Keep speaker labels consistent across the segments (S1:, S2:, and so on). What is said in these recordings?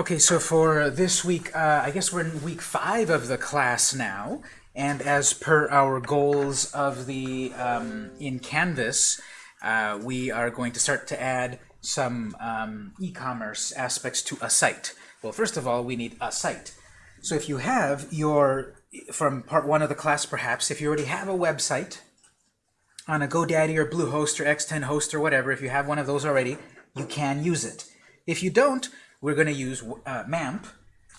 S1: Okay, so for this week, uh, I guess we're in week five of the class now, and as per our goals of the um, in Canvas, uh, we are going to start to add some um, e-commerce aspects to a site. Well, first of all, we need a site. So if you have your, from part one of the class perhaps, if you already have a website on a GoDaddy or Bluehost or X10 host or whatever, if you have one of those already, you can use it. If you don't, we're going to use uh, MAMP,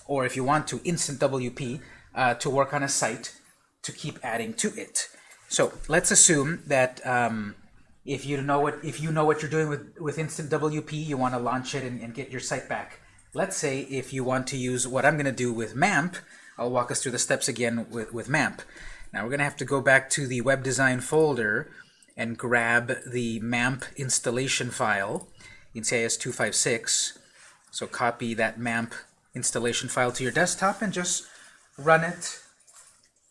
S1: or if you want to, Instant WP, uh, to work on a site to keep adding to it. So let's assume that um, if you know what if you know what you're doing with with Instant WP, you want to launch it and, and get your site back. Let's say if you want to use what I'm going to do with MAMP, I'll walk us through the steps again with with MAMP. Now we're going to have to go back to the web design folder and grab the MAMP installation file in CIS 256 so copy that MAMP installation file to your desktop and just run it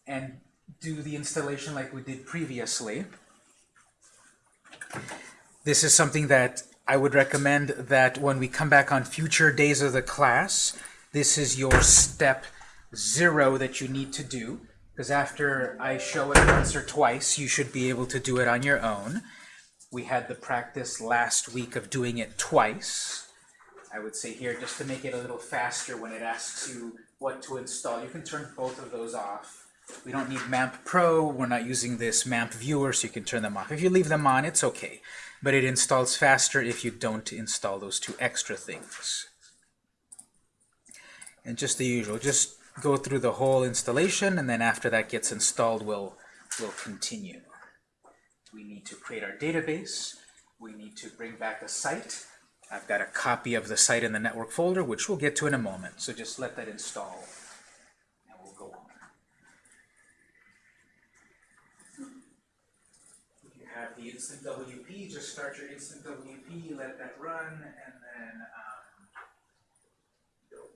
S1: and do the installation like we did previously. This is something that I would recommend that when we come back on future days of the class, this is your step zero that you need to do. Because after I show it once or twice, you should be able to do it on your own. We had the practice last week of doing it twice. I would say here, just to make it a little faster when it asks you what to install, you can turn both of those off. We don't need MAMP Pro, we're not using this MAMP viewer, so you can turn them off. If you leave them on, it's okay. But it installs faster if you don't install those two extra things. And just the usual, just go through the whole installation, and then after that gets installed, we'll, we'll continue. We need to create our database. We need to bring back a site. I've got a copy of the site in the network folder, which we'll get to in a moment. So just let that install, and we'll go on. If you have the Instant WP, just start your Instant WP, let that run, and then um,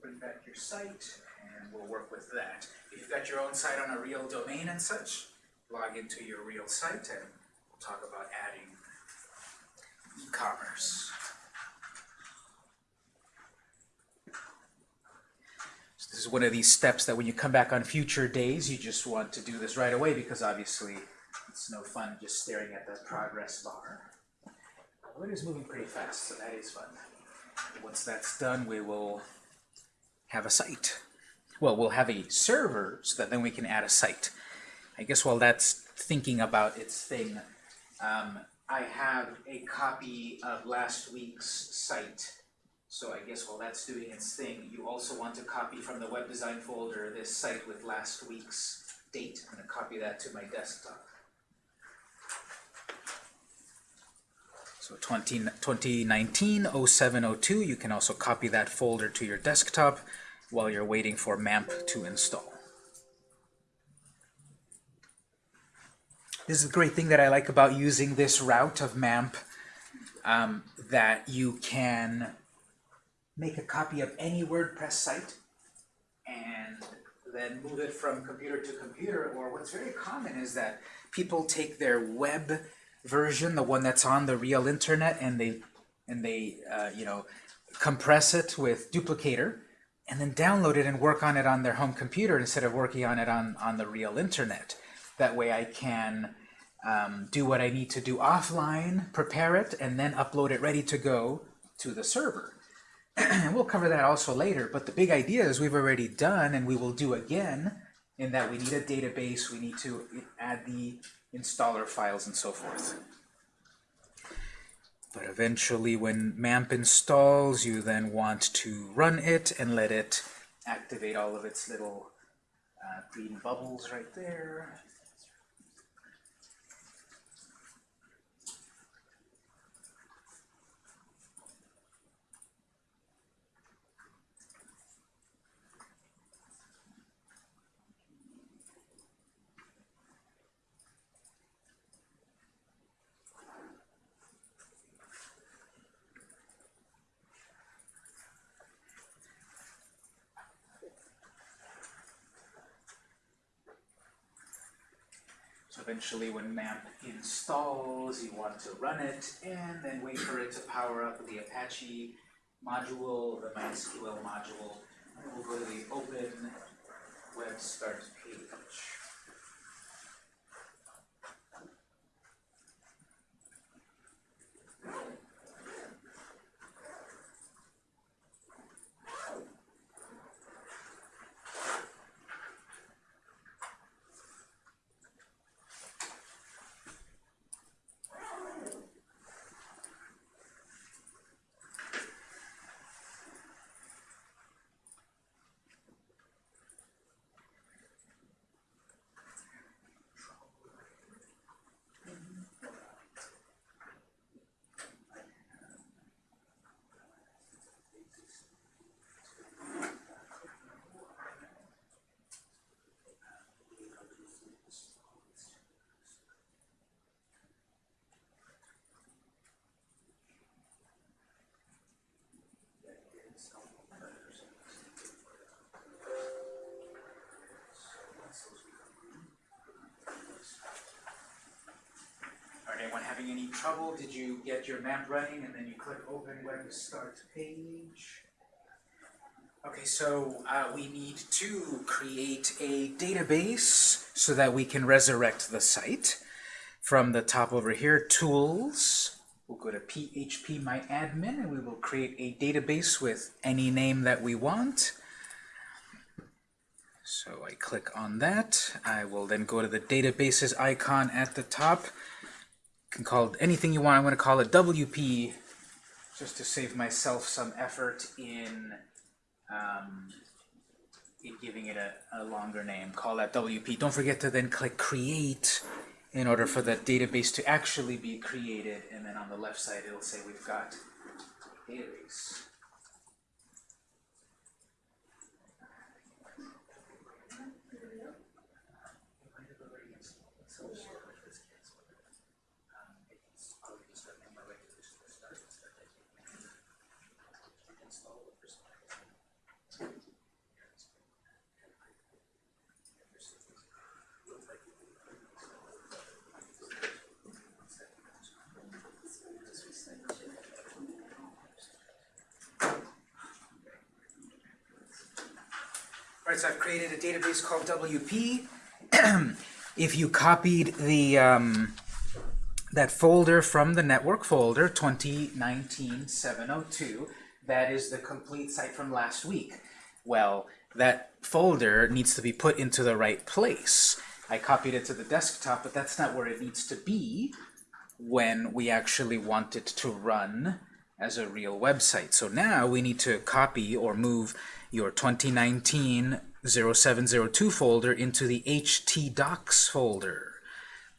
S1: bring back your site, and we'll work with that. If you've got your own site on a real domain and such, log into your real site, and we'll talk about adding e-commerce. This is one of these steps that when you come back on future days, you just want to do this right away because obviously it's no fun just staring at that progress bar. It is moving pretty fast, so that is fun. Once that's done, we will have a site. Well, we'll have a server so that then we can add a site. I guess while that's thinking about its thing, um, I have a copy of last week's site so I guess while that's doing its thing, you also want to copy from the web design folder this site with last week's date. I'm going to copy that to my desktop. So 20, 2019 0702, you can also copy that folder to your desktop while you're waiting for MAMP to install. This is a great thing that I like about using this route of MAMP, um, that you can make a copy of any WordPress site and then move it from computer to computer. Or what's very common is that people take their web version, the one that's on the real internet, and they and they uh, you know compress it with duplicator and then download it and work on it on their home computer instead of working on it on, on the real internet. That way I can um, do what I need to do offline, prepare it, and then upload it ready to go to the server. And we'll cover that also later, but the big idea is we've already done and we will do again in that we need a database, we need to add the installer files and so forth. But eventually when MAMP installs, you then want to run it and let it activate all of its little uh, green bubbles right there. Eventually when MAMP installs, you want to run it and then wait for it to power up the Apache module, the MySQL module, and we'll go to the Open Web Start page. Are anyone having any trouble? Did you get your MAMP running and then you click open web start page? Okay, so uh, we need to create a database so that we can resurrect the site. From the top over here, tools, we'll go to php my admin and we will create a database with any name that we want. So I click on that. I will then go to the databases icon at the top. Can call it anything you want. I'm going to call it WP just to save myself some effort in um, in giving it a, a longer name. Call that WP. Don't forget to then click Create in order for the database to actually be created. And then on the left side, it'll say we've got database. I've created a database called WP. if you copied the um, that folder from the network folder, 2019-702, that is the complete site from last week. Well, that folder needs to be put into the right place. I copied it to the desktop, but that's not where it needs to be when we actually want it to run as a real website. So now we need to copy or move your 2019 0702 folder into the htdocs folder.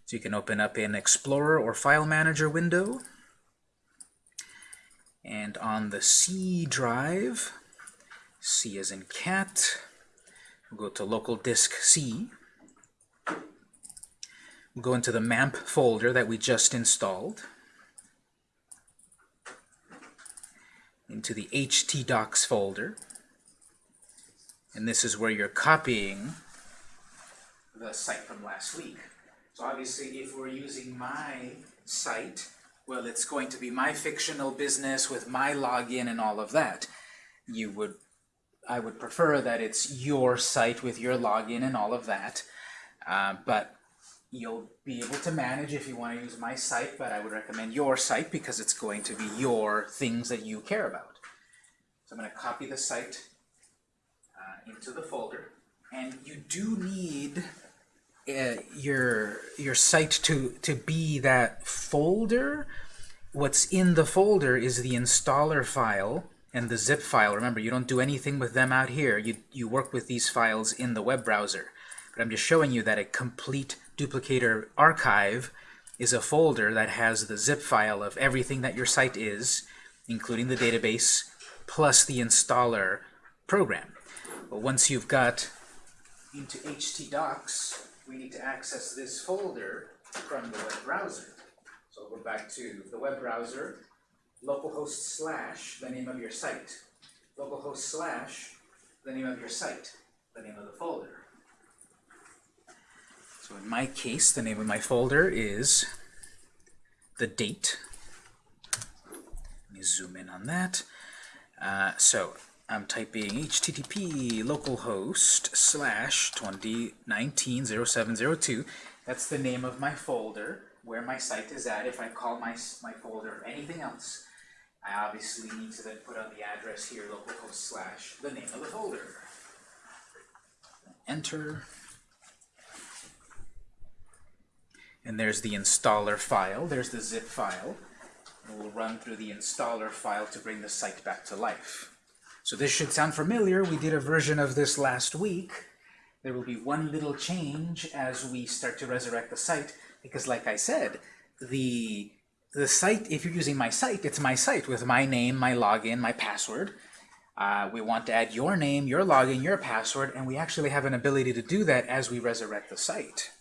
S1: So you can open up an Explorer or File Manager window. And on the C drive, C as in cat, we'll go to local disk C. We'll go into the MAMP folder that we just installed. Into the htdocs folder. And this is where you're copying the site from last week. So obviously, if we're using my site, well, it's going to be my fictional business with my login and all of that. You would, I would prefer that it's your site with your login and all of that. Uh, but you'll be able to manage if you want to use my site, but I would recommend your site because it's going to be your things that you care about. So I'm going to copy the site into the folder. And you do need uh, your your site to to be that folder. What's in the folder is the installer file and the zip file. Remember, you don't do anything with them out here. You you work with these files in the web browser. But I'm just showing you that a complete duplicator archive is a folder that has the zip file of everything that your site is, including the database, plus the installer program. But once you've got into htdocs, we need to access this folder from the web browser. So we'll go back to the web browser, localhost slash the name of your site. Localhost slash the name of your site, the name of the folder. So in my case, the name of my folder is the date. Let me zoom in on that. Uh, so I'm typing http localhost slash 2019-0702. That's the name of my folder where my site is at. If I call my, my folder anything else, I obviously need to then put on the address here, localhost slash the name of the folder. Enter. And there's the installer file. There's the zip file. And we'll run through the installer file to bring the site back to life. So this should sound familiar. We did a version of this last week. There will be one little change as we start to resurrect the site, because like I said, the the site, if you're using my site, it's my site with my name, my login, my password. Uh, we want to add your name, your login, your password, and we actually have an ability to do that as we resurrect the site.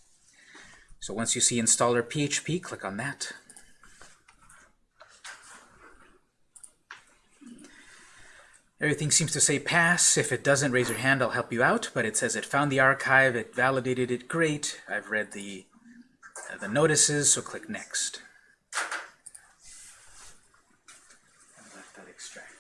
S1: So once you see installer PHP, click on that. Everything seems to say pass. If it doesn't, raise your hand. I'll help you out. But it says it found the archive. It validated it. Great. I've read the, uh, the notices, so click next. And let that extract.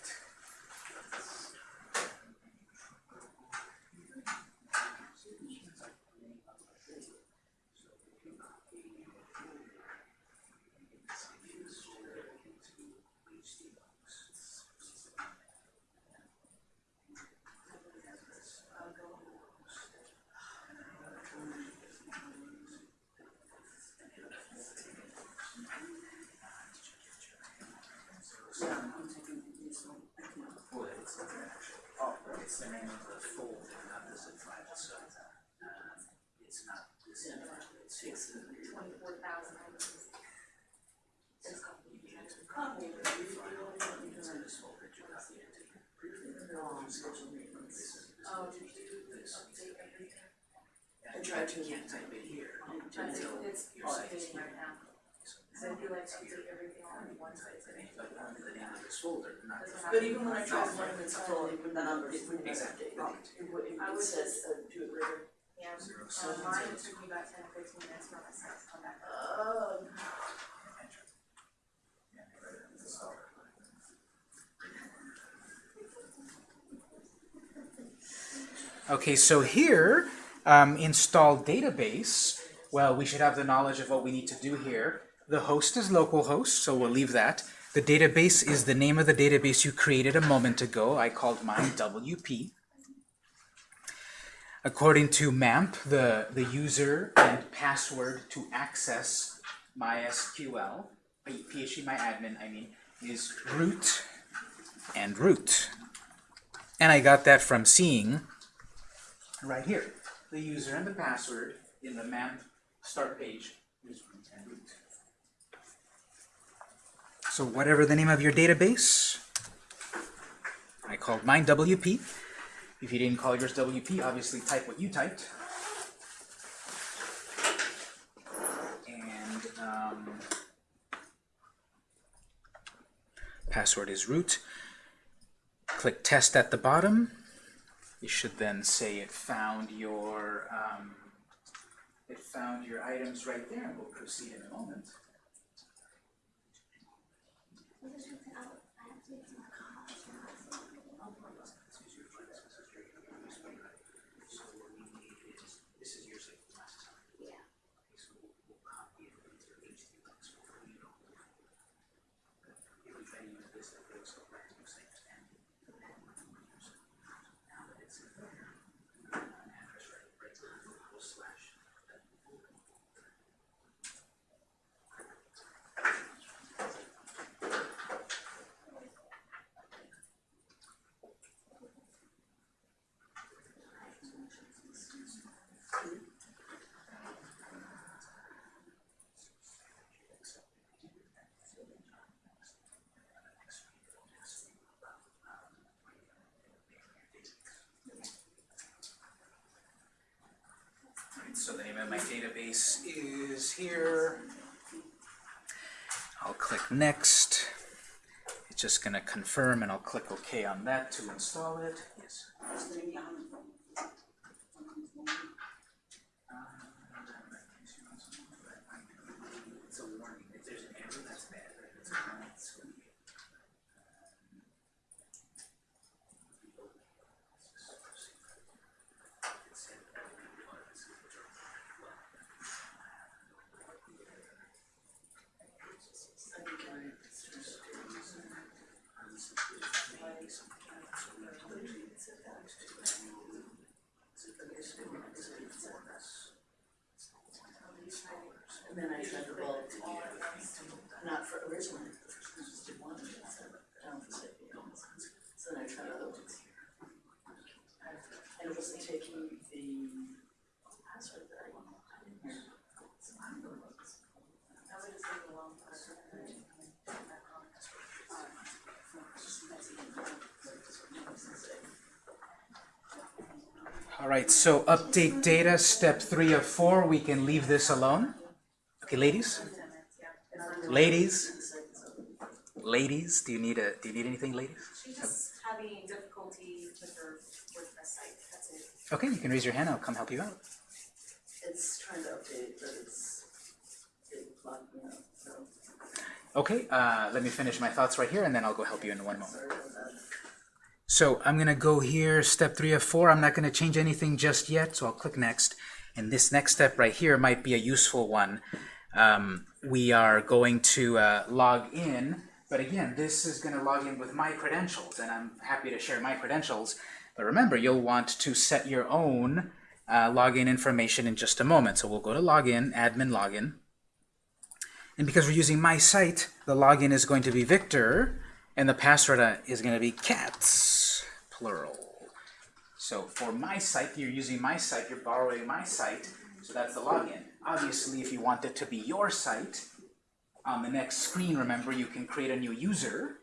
S1: Well, it's, the name of the folder, not the zip file. So um, it's not the zip file. It's, the
S2: twenty-four thousand.
S1: it's in this folder. Do not need to take
S2: Oh,
S1: this.
S2: I
S1: tried to. You can't type it here until
S2: It's,
S1: your
S2: it's
S1: site is
S2: updating right now. So I feel like to take everything on in one site.
S1: But only the name of this folder, not the
S2: Doesn't
S3: But even when I try to learn it's full, it would not, it wouldn't be
S1: Exactly.
S3: updated. It would, it
S2: I
S3: would
S2: would
S3: says, uh, do it later.
S2: Yeah,
S1: Zero
S2: uh,
S1: seven
S2: mine
S1: zero
S2: took me about ten or fifteen minutes for my site to come back.
S3: Oh.
S1: Enter. Yeah, right, installer. Okay, so here, um, install database. Well, we should have the knowledge of what we need to do here. The host is localhost, so we'll leave that. The database is the name of the database you created a moment ago. I called mine WP. According to MAMP, the, the user and password to access MySQL, PHP MyAdmin, I mean, is root and root. And I got that from seeing right here. The user and the password in the MAMP start page is root and root. So whatever the name of your database, I called mine WP. If you didn't call yours WP, obviously type what you typed. And um, password is root. Click test at the bottom. You should then say it found your um, it found your items right there, and we'll proceed in a moment. Was ist schon database is here. I'll click next. It's just gonna confirm and I'll click OK on that to install it. Yes. It's a warning. If there's an error, that's bad. If it's a warning, it's gonna be-
S3: And then I tried not for originally, just did. So then I tried other ones. And it wasn't taking the password that I wanted.
S2: That would just take a long time.
S1: All right, so update data, step three of four, we can leave this alone. Okay, ladies? Ladies? Ladies, do you need a, do you need anything, ladies?
S2: She's just having difficulty with her WordPress site, that's it.
S1: Okay, you can raise your hand, I'll come help you out.
S3: It's trying to update, but it's, it locked me up, so
S1: Okay, uh, let me finish my thoughts right here, and then I'll go help you in one moment. So I'm gonna go here, step three of four. I'm not gonna change anything just yet, so I'll click next. And this next step right here might be a useful one. Um, we are going to uh, log in, but again, this is gonna log in with my credentials, and I'm happy to share my credentials. But remember, you'll want to set your own uh, login information in just a moment. So we'll go to login, admin login. And because we're using my site, the login is going to be Victor, and the password uh, is going to be cats, plural. So for my site, you're using my site, you're borrowing my site, so that's the login. Obviously, if you want it to be your site, on the next screen, remember, you can create a new user,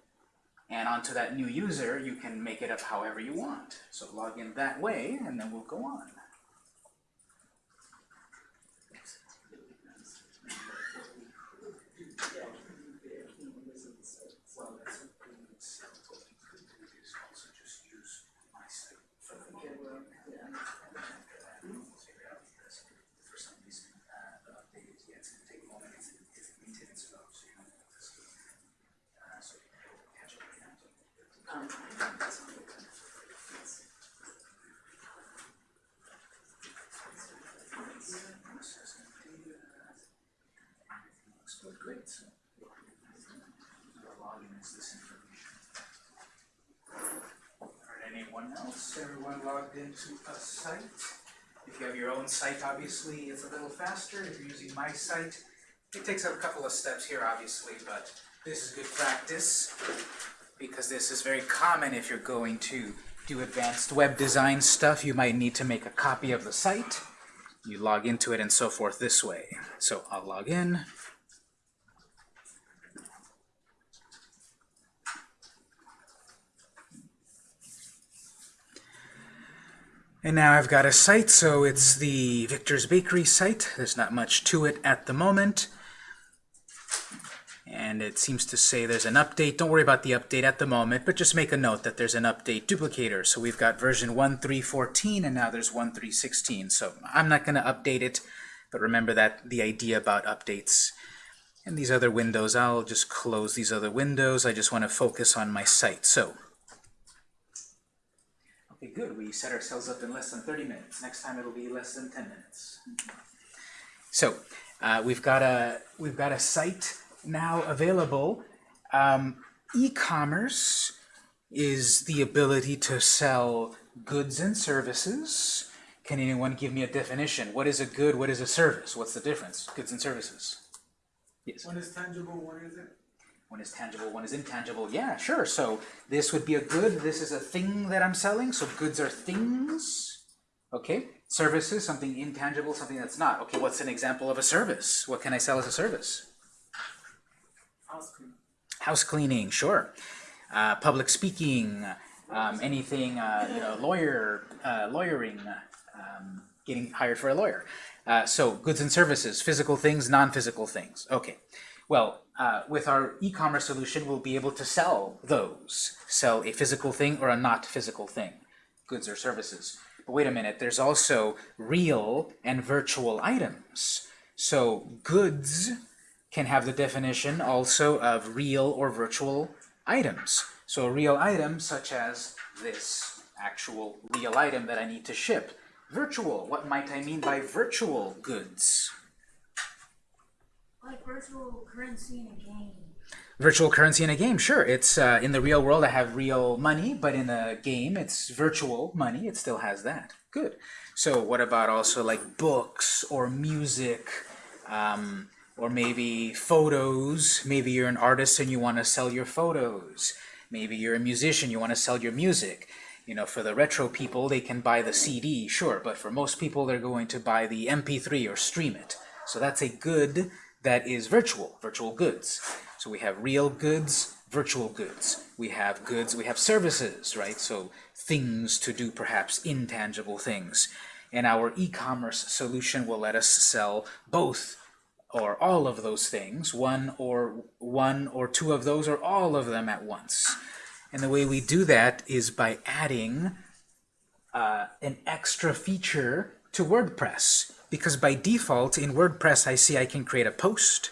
S1: and onto that new user, you can make it up however you want. So log in that way, and then we'll go on.
S3: Um,
S1: Great. The login is this information. Alright, Everyone logged into a site? If you have your own site, obviously, it's a little faster. If you're using my site, it takes a couple of steps here, obviously, but this is good practice because this is very common if you're going to do advanced web design stuff. You might need to make a copy of the site. You log into it and so forth this way. So I'll log in. And now I've got a site, so it's the Victor's Bakery site. There's not much to it at the moment. And it seems to say there's an update. Don't worry about the update at the moment, but just make a note that there's an update duplicator. So we've got version 1.3.14 and now there's 1.3.16. So I'm not going to update it, but remember that the idea about updates. And these other windows, I'll just close these other windows. I just want to focus on my site. So Okay, good. We set ourselves up in less than 30 minutes. Next time it'll be less than 10 minutes. So uh, we've got a we've got a site now available. Um, E-commerce is the ability to sell goods and services. Can anyone give me a definition? What is a good? What is a service? What's the difference? Goods and services. Yes.
S4: One is tangible, one isn't.
S1: One is tangible, one is intangible. Yeah, sure. So this would be a good. This is a thing that I'm selling. So goods are things. Okay. Services, something intangible, something that's not. Okay, what's an example of a service? What can I sell as a service?
S4: House cleaning.
S1: House cleaning, sure. Uh, public speaking, um, anything, uh, you know, lawyer, uh, lawyering, um, getting hired for a lawyer. Uh, so goods and services, physical things, non-physical things. Okay. Well, uh, with our e-commerce solution, we'll be able to sell those. Sell a physical thing or a not physical thing, goods or services. But wait a minute, there's also real and virtual items. So goods can have the definition also of real or virtual items. So a real item such as this actual real item that I need to ship. Virtual, what might I mean by virtual goods?
S5: Like virtual currency in a game.
S1: virtual currency in a game, sure. It's uh, in the real world. I have real money, but in a game, it's virtual money. It still has that. Good. So what about also like books or music, um, or maybe photos? Maybe you're an artist and you want to sell your photos. Maybe you're a musician, you want to sell your music. You know, for the retro people, they can buy the CD, sure, but for most people, they're going to buy the MP3 or stream it. So that's a good that is virtual, virtual goods. So we have real goods, virtual goods. We have goods, we have services, right? So things to do perhaps intangible things. And our e-commerce solution will let us sell both or all of those things, one or one or two of those or all of them at once. And the way we do that is by adding uh, an extra feature to WordPress. Because by default in WordPress I see I can create a post,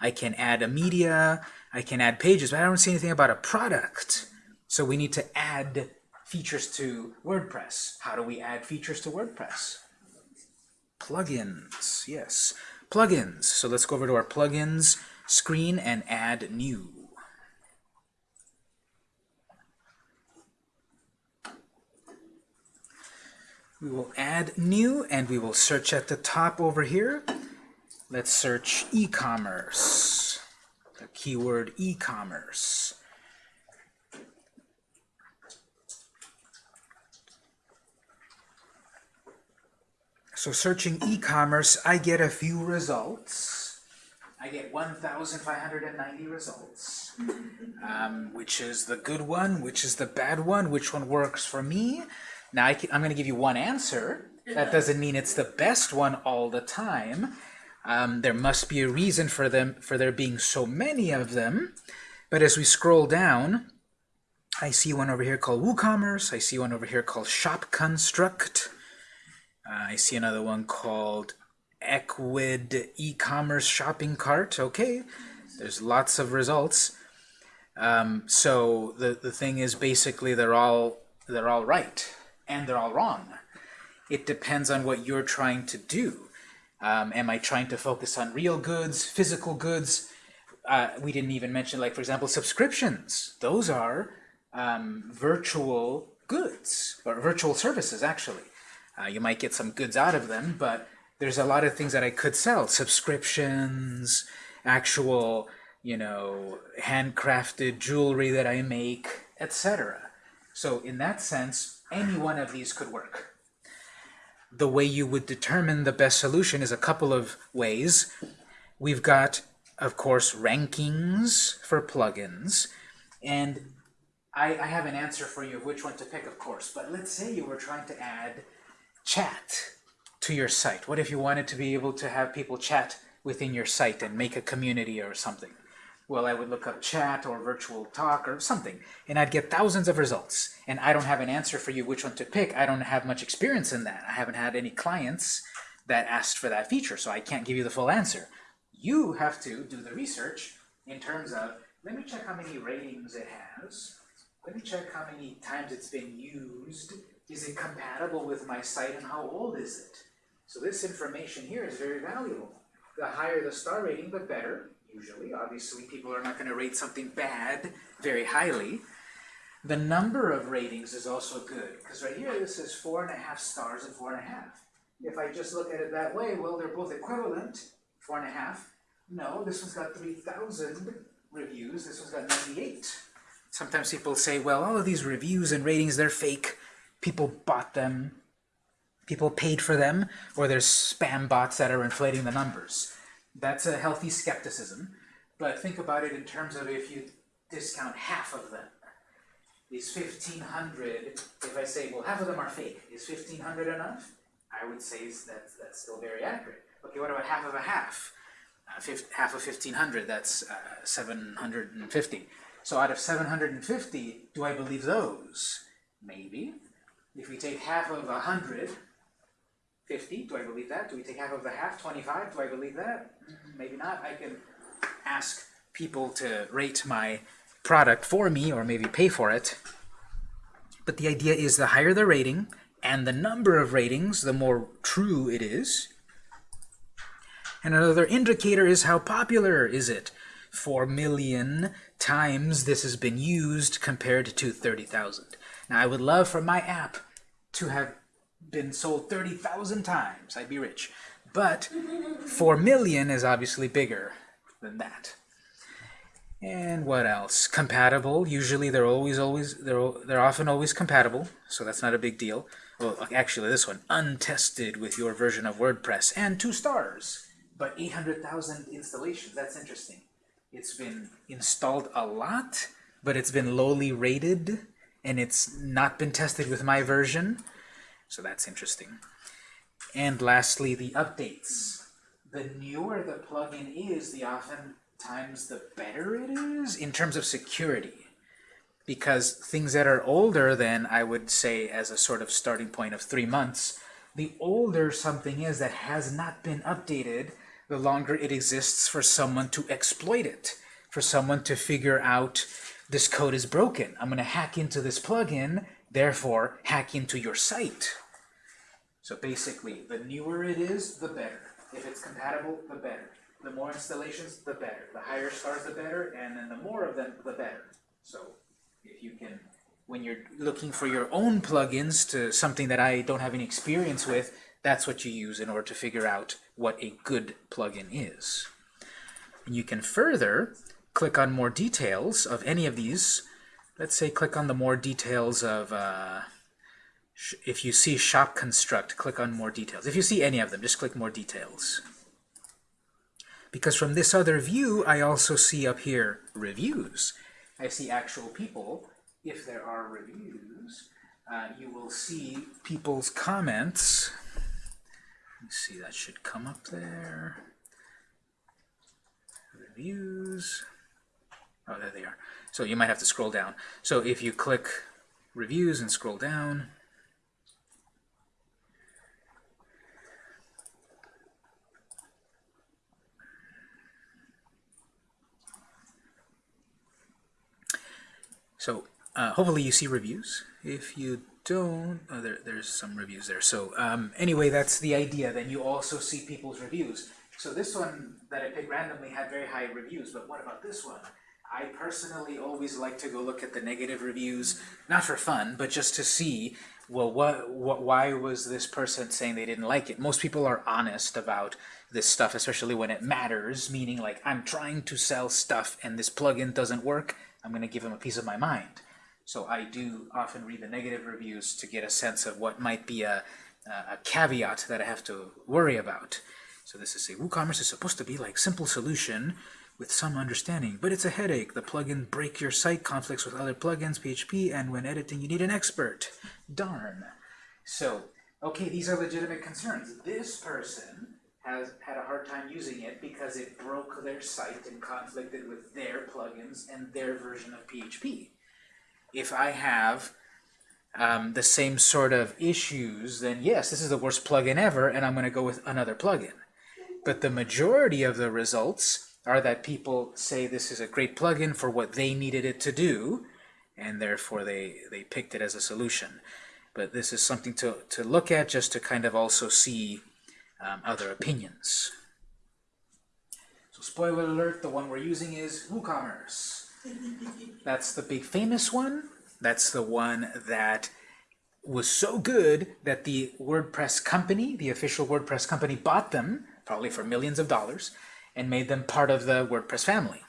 S1: I can add a media, I can add pages, but I don't see anything about a product. So we need to add features to WordPress. How do we add features to WordPress? Plugins, yes. Plugins. So let's go over to our plugins screen and add new. We will add new and we will search at the top over here. Let's search e-commerce. The keyword e-commerce. So searching e-commerce, I get a few results. I get 1,590 results, um, which is the good one, which is the bad one, which one works for me. Now I am going to give you one answer. That doesn't mean it's the best one all the time. Um, there must be a reason for them for there being so many of them. But as we scroll down, I see one over here called WooCommerce. I see one over here called Shop Construct. Uh, I see another one called Ecwid e-commerce shopping cart. Okay, there's lots of results. Um, so the the thing is basically they're all they're all right and they're all wrong. It depends on what you're trying to do. Um, am I trying to focus on real goods, physical goods? Uh, we didn't even mention, like for example, subscriptions. Those are um, virtual goods or virtual services actually. Uh, you might get some goods out of them, but there's a lot of things that I could sell. Subscriptions, actual, you know, handcrafted jewelry that I make, etc. So in that sense, any one of these could work. The way you would determine the best solution is a couple of ways. We've got, of course, rankings for plugins, and I, I have an answer for you of which one to pick, of course, but let's say you were trying to add chat to your site. What if you wanted to be able to have people chat within your site and make a community or something? Well, I would look up chat or virtual talk or something, and I'd get thousands of results. And I don't have an answer for you which one to pick. I don't have much experience in that. I haven't had any clients that asked for that feature, so I can't give you the full answer. You have to do the research in terms of, let me check how many ratings it has. Let me check how many times it's been used. Is it compatible with my site and how old is it? So this information here is very valuable. The higher the star rating, the better, usually. Obviously, people are not going to rate something bad very highly. The number of ratings is also good, because right here this is four and a half stars and four and a half. If I just look at it that way, well, they're both equivalent, four and a half. No, this one's got 3,000 reviews, this one's got 98. Sometimes people say, well, all of these reviews and ratings, they're fake. People bought them, people paid for them, or there's spam bots that are inflating the numbers. That's a healthy skepticism, but think about it in terms of if you discount half of them. These 1,500, if I say, well, half of them are fake, is 1,500 enough? I would say that's, that's still very accurate. Okay, what about half of a half? Uh, half of 1,500, that's uh, 750. So out of 750, do I believe those? Maybe. If we take half of 100, 50, do I believe that? Do we take half of the half, 25? Do I believe that? Mm-hmm. Maybe not. I can ask people to rate my product for me or maybe pay for it. But the idea is the higher the rating and the number of ratings, the more true it is. And another indicator is how popular is it. 4 million times this has been used compared to 30,000. Now I would love for my app to have been sold 30,000 times. I'd be rich. But 4 million is obviously bigger than that. And what else? Compatible. Usually they're always, always, they're, they're often always compatible, so that's not a big deal. Well, actually this one, untested with your version of WordPress, and two stars, but 800,000 installations. That's interesting. It's been installed a lot, but it's been lowly rated, and it's not been tested with my version, so that's interesting. And lastly, the updates. The newer the plugin is, the oftentimes the better it is in terms of security. Because things that are older than, I would say, as a sort of starting point of three months, the older something is that has not been updated, the longer it exists for someone to exploit it, for someone to figure out this code is broken. I'm going to hack into this plugin, therefore hack into your site. So basically, the newer it is, the better. If it's compatible, the better. The more installations, the better. The higher stars, the better, and then the more of them, the better. So if you can, when you're looking for your own plugins to something that I don't have any experience with, that's what you use in order to figure out what a good plugin is. And you can further click on more details of any of these. Let's say click on the more details of, uh, if you see shop construct, click on more details. If you see any of them, just click more details. Because from this other view, I also see up here reviews. I see actual people. If there are reviews, uh, you will see people's comments. Let's see, that should come up there. Reviews. Oh, there they are. So you might have to scroll down. So if you click reviews and scroll down, So uh, hopefully you see reviews. If you don't, oh, there, there's some reviews there. So um, anyway, that's the idea. Then you also see people's reviews. So this one that I picked randomly had very high reviews, but what about this one? I personally always like to go look at the negative reviews, not for fun, but just to see, well, what, what, why was this person saying they didn't like it? Most people are honest about this stuff, especially when it matters, meaning like, I'm trying to sell stuff and this plugin doesn't work, I'm going to give them a piece of my mind. So I do often read the negative reviews to get a sense of what might be a, a caveat that I have to worry about. So this is a WooCommerce is supposed to be like simple solution with some understanding, but it's a headache. The plugin break your site conflicts with other plugins, PHP, and when editing you need an expert. Darn. So, okay, these are legitimate concerns. This person has had a hard time using it because it broke their site and conflicted with their plugins and their version of PHP. If I have um, the same sort of issues, then yes, this is the worst plugin ever, and I'm going to go with another plugin. But the majority of the results are that people say this is a great plugin for what they needed it to do, and therefore they, they picked it as a solution. But this is something to, to look at just to kind of also see um, other opinions. So spoiler alert, the one we're using is WooCommerce. That's the big famous one. That's the one that was so good that the WordPress company, the official WordPress company, bought them, probably for millions of dollars, and made them part of the WordPress family.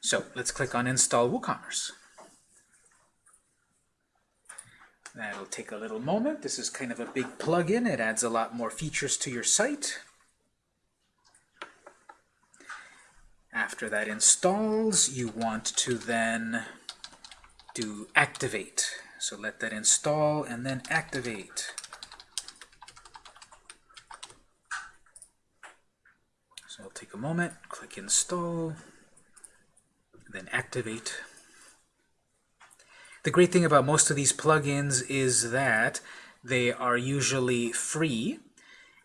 S1: So let's click on Install WooCommerce. That'll take a little moment. This is kind of a big plugin. It adds a lot more features to your site. After that installs, you want to then do activate. So let that install and then activate. So I'll take moment, click install, then activate. The great thing about most of these plugins is that they are usually free,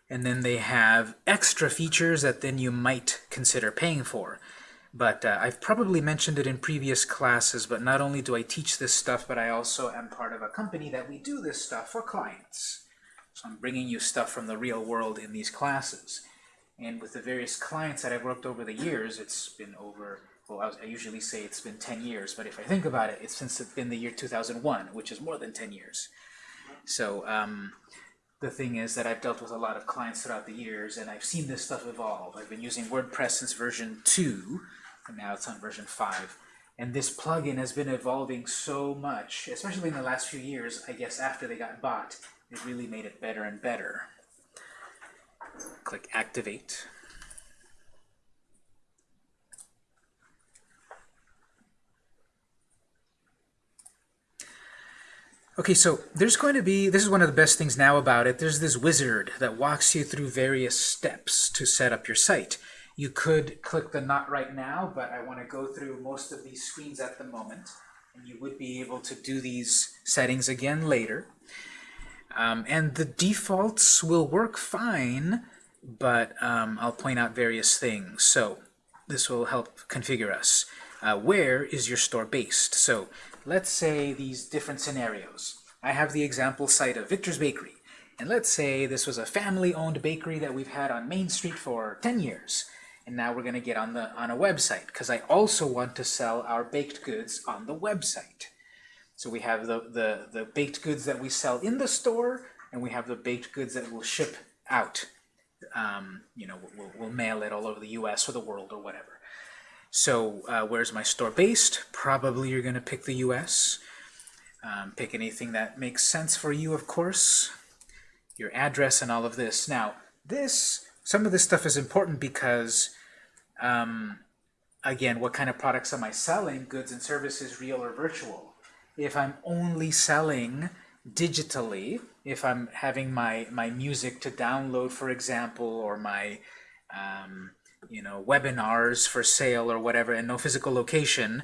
S1: and then they have extra features that then you might consider paying for. But uh, I've probably mentioned it in previous classes, but not only do I teach this stuff, but I also am part of a company that we do this stuff for clients. So I'm bringing you stuff from the real world in these classes. And with the various clients that I've worked over the years, it's been over well, I, was, I usually say it's been 10 years, but if I think about it, it's since been the year 2001, which is more than 10 years. So um, the thing is that I've dealt with a lot of clients throughout the years, and I've seen this stuff evolve. I've been using WordPress since version 2, and now it's on version 5. And this plugin has been evolving so much, especially in the last few years, I guess after they got bought, it really made it better and better. Click Activate. Okay, so there's going to be, this is one of the best things now about it, there's this wizard that walks you through various steps to set up your site. You could click the not right now, but I want to go through most of these screens at the moment, and you would be able to do these settings again later. Um, and the defaults will work fine, but um, I'll point out various things. So this will help configure us. Uh, where is your store based? So let's say these different scenarios. I have the example site of Victor's Bakery. And let's say this was a family-owned bakery that we've had on Main Street for 10 years. And now we're going to get on the on a website because I also want to sell our baked goods on the website. So we have the, the, the baked goods that we sell in the store, and we have the baked goods that we'll ship out. Um, you know, we'll, we'll mail it all over the U.S. or the world or whatever. So uh, where's my store based? Probably you're going to pick the US. Um, pick anything that makes sense for you, of course. Your address and all of this. Now, this, some of this stuff is important because, um, again, what kind of products am I selling? Goods and services, real or virtual. If I'm only selling digitally, if I'm having my, my music to download, for example, or my um, you know, webinars for sale or whatever, and no physical location,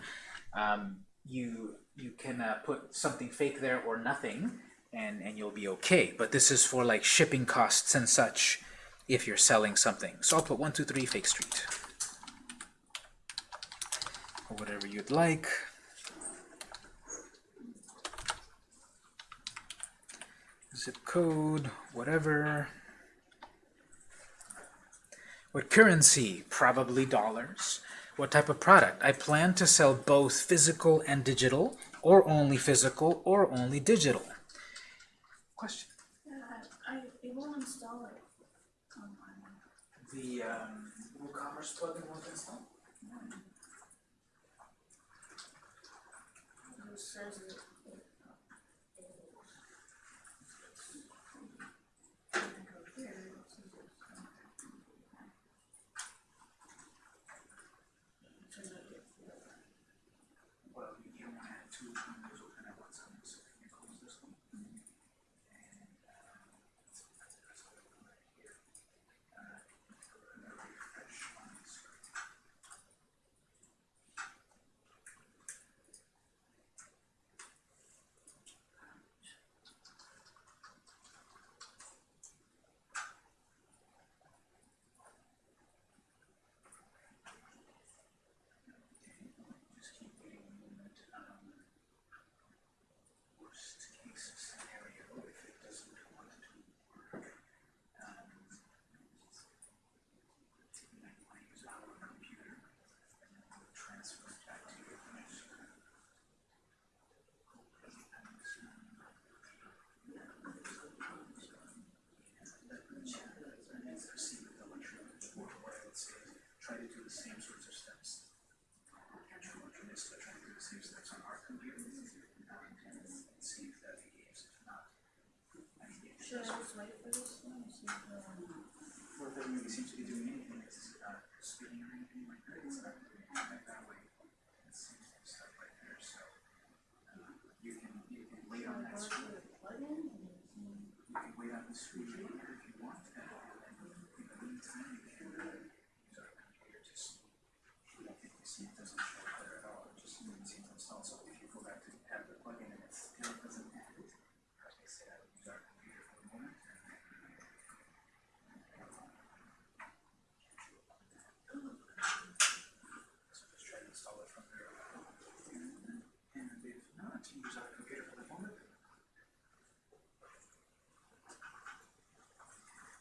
S1: um, you you can uh, put something fake there or nothing, and and you'll be okay. But this is for like shipping costs and such, if you're selling something. So I'll put one two three Fake Street, or whatever you'd like. Zip code, whatever. What currency? Probably dollars. What type of product? I plan to sell both physical and digital, or only physical, or only digital. Question?
S5: Yeah, I, I, it won't install it
S1: The um, WooCommerce plugin won't install?
S5: it says it. it- I go here, it says it's, um, turn it to-
S1: Well, you don't want to have two windows open at once, so you close this one. And, uh, that's that's what I'm doing right here. Uh, I'm gonna refresh on the screen. Just keep waiting a moment. Um, worst case scenario, if it doesn't want to work, um, you might want to use our computer, and then we'll transfer it back to your computer. Try to do the same sorts of steps. Try to do the same on our computer if that not, it
S5: Should I just wait for this one, or if it will-
S1: or it doesn't really seem to be doing anything, it's not spinning or anything like that, it's not doing anything that way. It seems to start right there, so, uh, you can, you can wait on that screen, you can wait on the screen right here if you want, and then in the meantime, you can, uh, use our computer to see. You don't think you see it doesn't show up there at all, it just seems to install, so if you go back to have the plugin and it still doesn't have it, like I said, I would use our computer for a moment, and then So just try to install it from there. And if not, use our computer for the moment.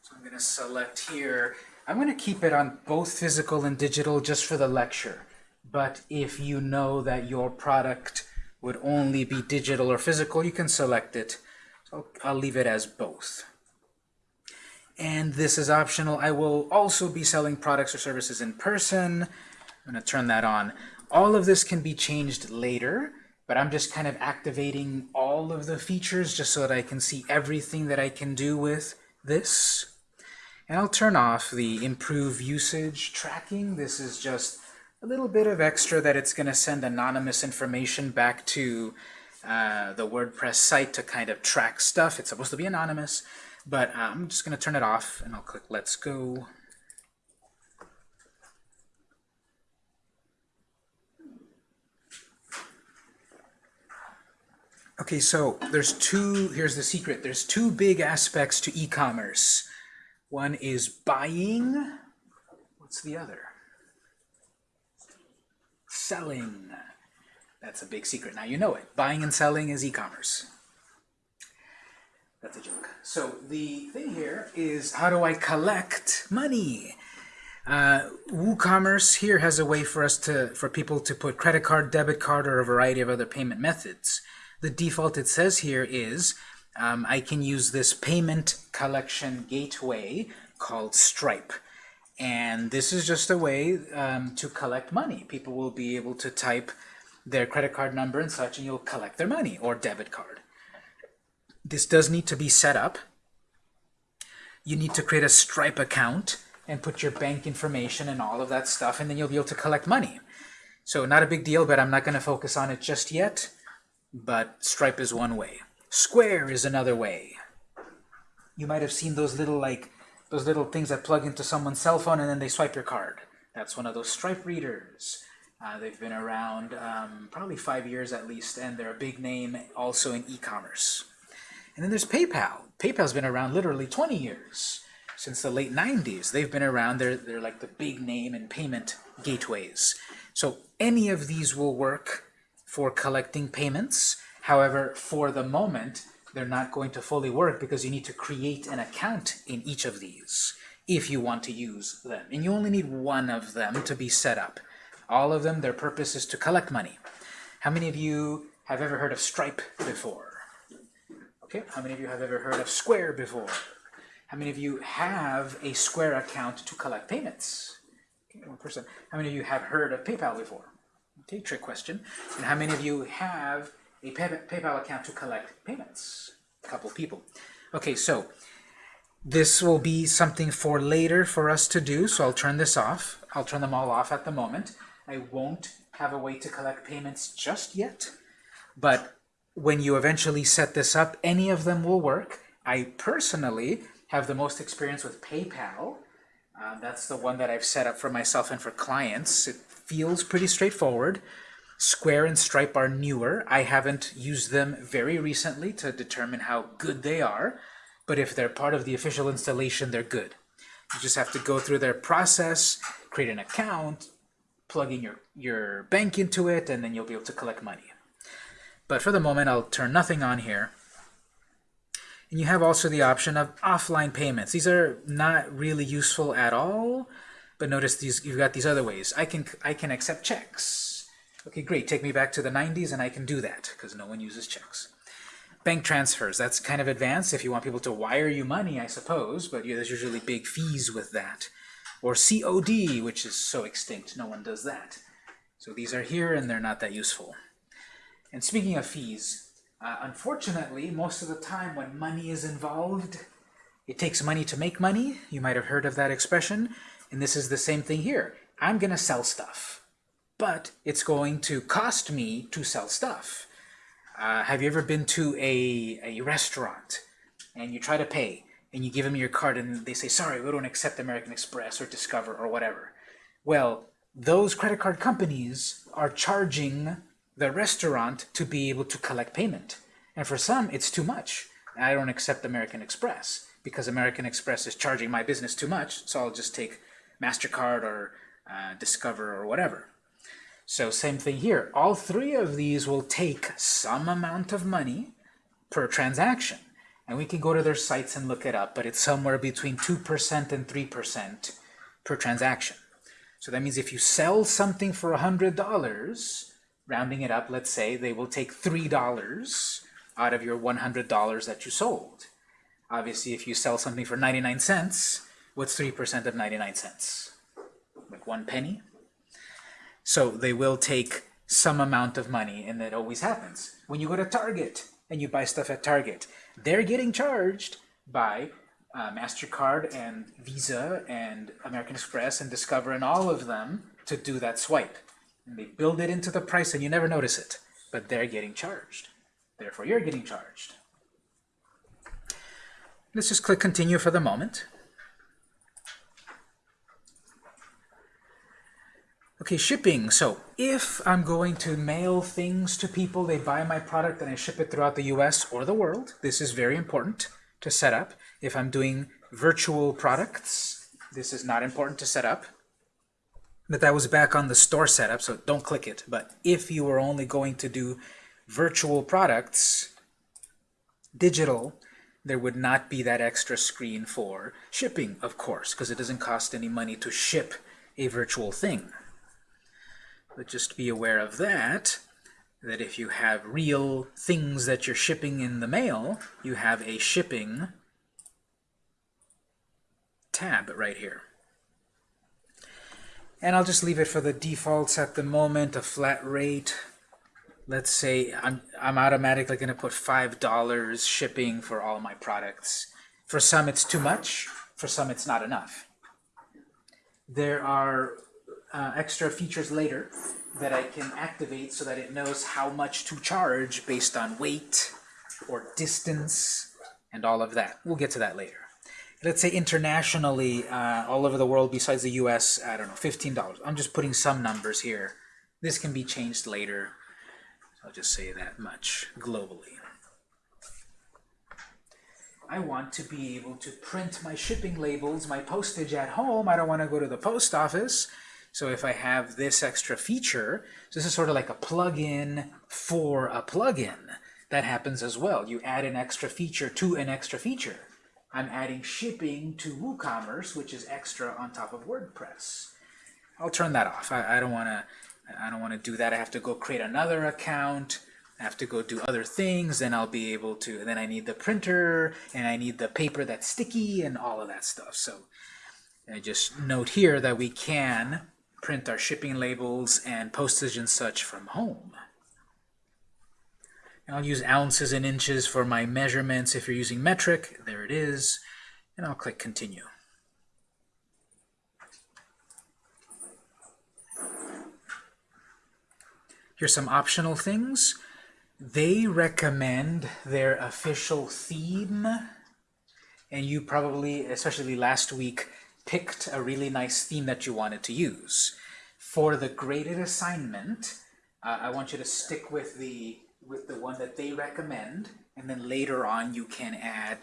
S1: So I'm going to select here. I'm going to keep it on both physical and digital just for the lecture. but if you know that your product would only be digital or physical, you can select it. So I'll leave it as both. And this is optional. I will also be selling products or services in person. I'm going to turn that on. All of this can be changed later, but I'm just kind of activating all of the features just so that I can see everything that I can do with this. And I'll turn off the improve usage tracking. This is just a little bit of extra that it's going to send anonymous information back to uh, the WordPress site to kind of track stuff. It's supposed to be anonymous, but uh, I'm just going to turn it off and I'll click Let's Go. Okay, so there's two, here's the secret, there's two big aspects to e-commerce. One is buying, what's the other? Selling. That's a big secret. Now you know it. Buying and selling is e-commerce. That's a joke. So the thing here is how do I collect money? Uh, WooCommerce here has a way for us to, for people to put credit card, debit card, or a variety of other payment methods. The default it says here is um, I can use this payment collection gateway called Stripe. And this is just a way um, to collect money. People will be able to type their credit card number and such, and you'll collect their money, or debit card. This does need to be set up. You need to create a Stripe account and put your bank information and all of that stuff, and then you'll be able to collect money. So not a big deal, but I'm not going to focus on it just yet. But Stripe is one way. Square is another way. You might have seen those little like those little things that plug into someone's cell phone and then they swipe your card. That's one of those Stripe readers. Uh, they've been around um, probably five years at least, and they're a big name also in e-commerce. And then there's PayPal. PayPal's been around literally 20 years, since the late 90s. They've been around. They're, they're like the big name in payment gateways. So any of these will work for collecting payments. However, for the moment, they're not going to fully work because you need to create an account in each of these if you want to use them. And you only need one of them to be set up. All of them, their purpose is to collect money. How many of you have ever heard of Stripe before? Okay, how many of you have ever heard of Square before? How many of you have a Square account to collect payments? Okay, one person. How many of you have heard of PayPal before? Okay, trick question. And how many of you have a pay PayPal account to collect payments? A couple people. Okay, so this will be something for later for us to do, so I'll turn this off. I'll turn them all off at the moment. I won't have a way to collect payments just yet, but when you eventually set this up, any of them will work. I personally have the most experience with PayPal. Uh, that's the one that I've set up for myself and for clients. It feels pretty straightforward. Square and Stripe are newer. I haven't used them very recently to determine how good they are, but if they're part of the official installation, they're good. You just have to go through their process, create an account, plug in your, your bank into it, and then you'll be able to collect money. But for the moment, I'll turn nothing on here. And you have also the option of offline payments. These are not really useful at all, but notice these you've got these other ways. I can I can accept checks. Okay, great. Take me back to the 90s and I can do that because no one uses checks. Bank transfers, that's kind of advanced if you want people to wire you money, I suppose, but there's usually big fees with that. Or COD, which is so extinct, no one does that. So these are here and they're not that useful. And speaking of fees, uh, unfortunately, most of the time when money is involved, it takes money to make money. You might have heard of that expression. And this is the same thing here. I'm going to sell stuff, but it's going to cost me to sell stuff. Uh, have you ever been to a, a restaurant and you try to pay and you give them your card and they say, sorry, we don't accept American Express or Discover or whatever. Well, those credit card companies are charging the restaurant to be able to collect payment. And for some, it's too much. I don't accept American Express because American Express is charging my business too much, so I'll just take MasterCard or uh, Discover or whatever. So same thing here. All three of these will take some amount of money per transaction. And we can go to their sites and look it up, but it's somewhere between 2% and 3% per transaction. So that means if you sell something for $100, rounding it up, let's say, they will take $3 out of your $100 that you sold. Obviously, if you sell something for 99 cents, what's 3% of 99 cents? Like one penny? So they will take some amount of money, and that always happens. When you go to Target and you buy stuff at Target, they're getting charged by uh, MasterCard and Visa and American Express and Discover and all of them to do that swipe. And they build it into the price and you never notice it, but they're getting charged. Therefore, you're getting charged. Let's just click continue for the moment. Okay, shipping. So if I'm going to mail things to people, they buy my product and I ship it throughout the US or the world, this is very important to set up. If I'm doing virtual products, this is not important to set up. But that was back on the store setup, so don't click it. But if you were only going to do virtual products, digital, there would not be that extra screen for shipping, of course, because it doesn't cost any money to ship a virtual thing. But just be aware of that, that if you have real things that you're shipping in the mail, you have a shipping tab right here. And I'll just leave it for the defaults at the moment, a flat rate. Let's say I'm, I'm automatically going to put $5 shipping for all my products. For some it's too much, for some it's not enough. There are uh, extra features later that I can activate so that it knows how much to charge based on weight or distance and all of that. We'll get to that later. Let's say internationally, uh, all over the world besides the US, I don't know, $15. I'm just putting some numbers here. This can be changed later. I'll just say that much globally. I want to be able to print my shipping labels, my postage at home. I don't want to go to the post office. So if I have this extra feature, so this is sort of like a plug-in for a plug-in. That happens as well. You add an extra feature to an extra feature. I'm adding shipping to WooCommerce, which is extra on top of WordPress. I'll turn that off. I, I don't want to. I don't want to do that. I have to go create another account. I have to go do other things. Then I'll be able to. Then I need the printer and I need the paper that's sticky and all of that stuff. So I just note here that we can print our shipping labels and postage and such from home. And I'll use ounces and inches for my measurements. If you're using metric, there it is. And I'll click continue. Here's some optional things. They recommend their official theme. And you probably, especially last week, picked a really nice theme that you wanted to use. For the graded assignment, uh, I want you to stick with the with the one that they recommend, and then later on you can add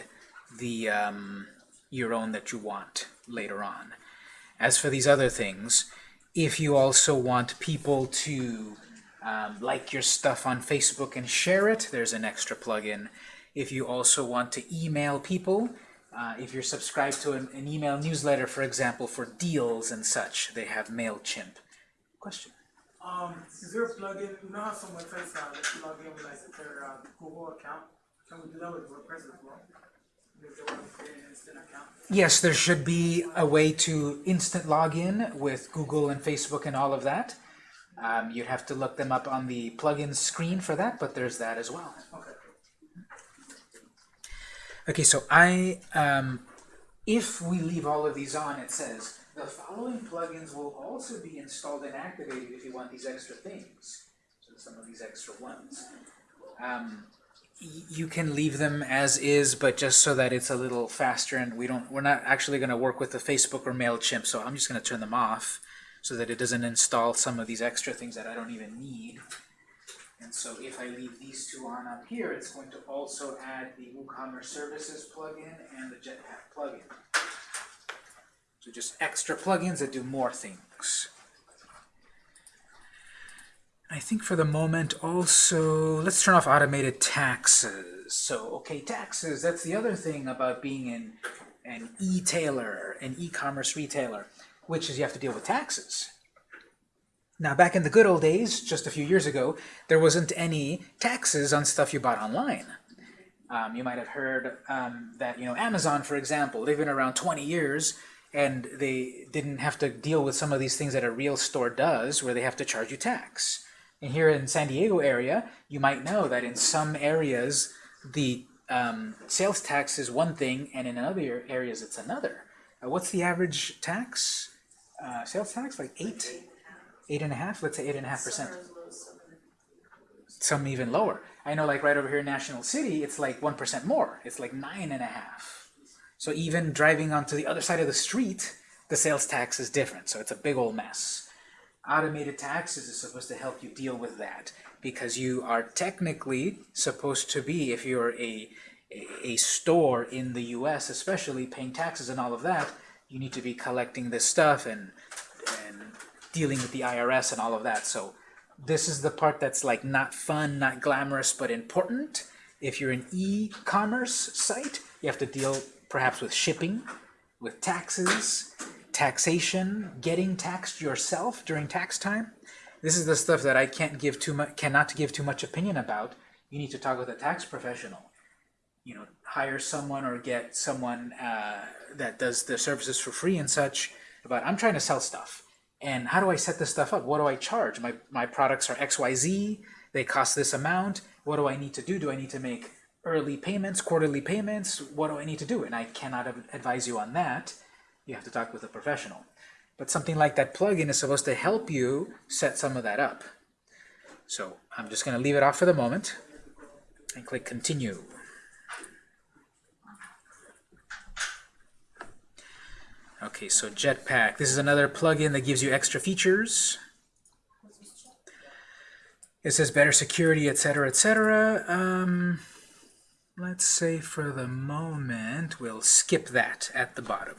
S1: the um, your own that you want later on. As for these other things, if you also want people to um, like your stuff on Facebook and share it, there's an extra plugin. If you also want to email people, uh, if you're subscribed to an, an, email newsletter, for example, for deals and such, they have MailChimp. Question?
S4: Um, is there a plugin? You know how some websites now let you log in with like their uh, Google account? Can we do that with WordPress as well? If they want to an instant account?
S1: Yes, there should be a way to instant login with Google and Facebook and all of that. Um, you'd have to look them up on the plugin screen for that, but there's that as well.
S4: Okay.
S1: Okay, so I, um, if we leave all of these on, it says, the following plugins will also be installed and activated if you want these extra things. So some of these extra ones. Um, you can leave them as is, but just so that it's a little faster and we don't, we're not actually going to work with the Facebook or MailChimp, so I'm just going to turn them off so that it doesn't install some of these extra things that I don't even need. And so if I leave these two on up here, it's going to also add the WooCommerce Services plugin and the Jetpack plugin. So just extra plugins that do more things. I think for the moment also, let's turn off automated taxes. So, okay, taxes, that's the other thing about being an, an e-tailer, an e-commerce retailer. which is you have to deal with taxes. Now, back in the good old days, just a few years ago, there wasn't any taxes on stuff you bought online. Um, you might have heard um, that, you know, Amazon, for example, they've been around 20 years, and they didn't have to deal with some of these things that a real store does, where they have to charge you tax. And here in San Diego area, you might know that in some areas, the um, sales tax is one thing, and in other areas, it's another. Uh, what's the average tax? Uh, sales tax, like eight, eight and a half. Let's say eight and a half percent.
S3: Some are as low as some are-
S1: Some even lower. I know, like right over here in National City, it's like one percent more. It's like nine and a half. So even driving onto the other side of the street, the sales tax is different. So it's a big old mess. Automated taxes is supposed to help you deal with that because you are technically supposed to be, if you're a, a, a store in the US especially, paying taxes and all of that, you need to be collecting this stuff and, and dealing with the IRS and all of that. So this is the part that's like not fun, not glamorous, but important. If you're an e-commerce site, you have to deal perhaps with shipping, with taxes, taxation, getting taxed yourself during tax time. This is the stuff that I can't give too much, cannot give too much opinion about. You need to talk with a tax professional. You know, hire someone or get someone uh, that does the services for free and such. But I'm trying to sell stuff. And how do I set this stuff up? What do I charge? My, my products are XYZ. They cost this amount. What do I need to do? Do I need to make early payments, quarterly payments? What do I need to do? And I cannot advise you on that. You have to talk with a professional. But something like that plugin is supposed to help you set some of that up. So I'm just going to leave it off for the moment and click continue. Okay, so Jetpack. This is another plugin that gives you extra features. It says better security, etc., etc. Um, let's say for the moment we'll skip that at the bottom.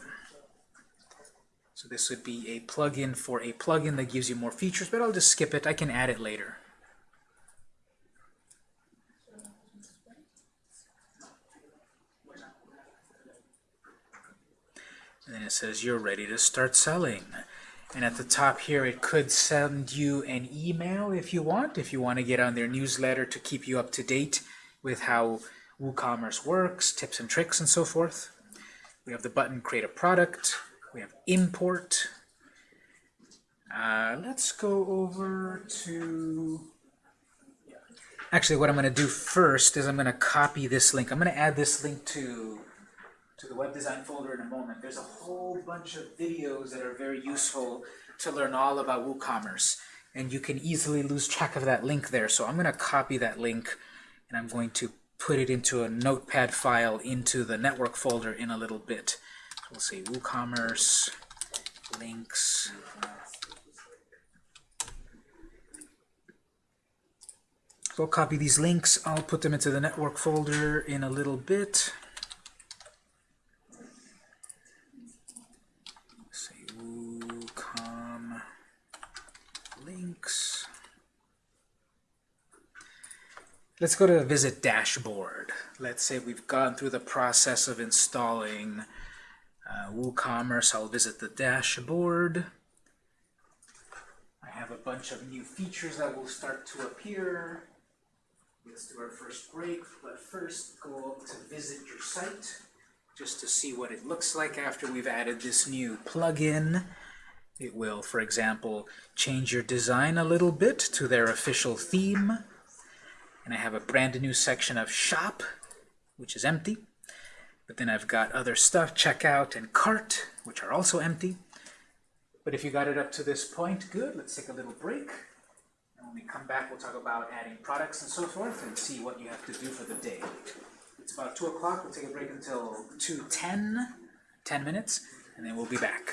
S1: So this would be a plugin for a plugin that gives you more features, but I'll just skip it. I can add it later. And then it says you're ready to start selling. And at the top here, it could send you an email if you want, if you want to get on their newsletter to keep you up to date with how WooCommerce works, tips and tricks, and so forth. We have the button Create a Product. We have Import. Uh, let's go over to... Actually, what I'm going to do first is I'm going to copy this link. I'm going to add this link to to the web design folder in a moment. There's a whole bunch of videos that are very useful to learn all about WooCommerce. And you can easily lose track of that link there. So I'm going to copy that link and I'm going to put it into a notepad file into the network folder in a little bit. So we'll say WooCommerce links. So I'll copy these links. I'll put them into the network folder in a little bit. say WooCom links. Let's go to the visit dashboard. Let's say we've gone through the process of installing uh, WooCommerce. I'll visit the dashboard. I have a bunch of new features that will start to appear. Let's do our first break, but first go up to visit your site just to see what it looks like after we've added this new plugin. It will, for example, change your design a little bit to their official theme. And I have a brand new section of shop, which is empty. But then I've got other stuff, checkout and cart, which are also empty. But if you got it up to this point, good. Let's take a little break. And when we come back, we'll talk about adding products and so forth and see what you have to do for the day. It's about 2 o'clock. We'll take a break until 2.10, 10 minutes, and then we'll be back.